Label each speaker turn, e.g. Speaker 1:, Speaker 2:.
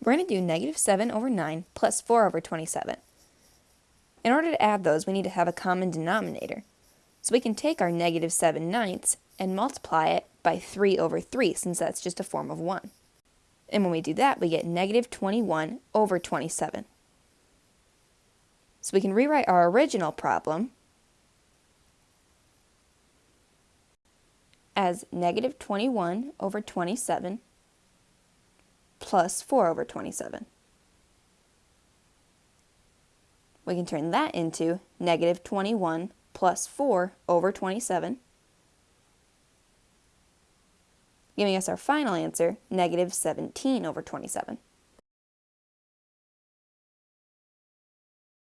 Speaker 1: We're going to do negative 7 over 9 plus 4 over 27. In order to add those, we need to have a common denominator. So we can take our negative 7 ninths and multiply it by 3 over 3, since that's just a form of 1. And when we do that, we get negative 21 over 27. So we can rewrite our original problem as negative 21 over 27 plus 4 over 27. We can turn that into negative 21 plus 4 over 27, giving us our final answer, negative 17 over 27.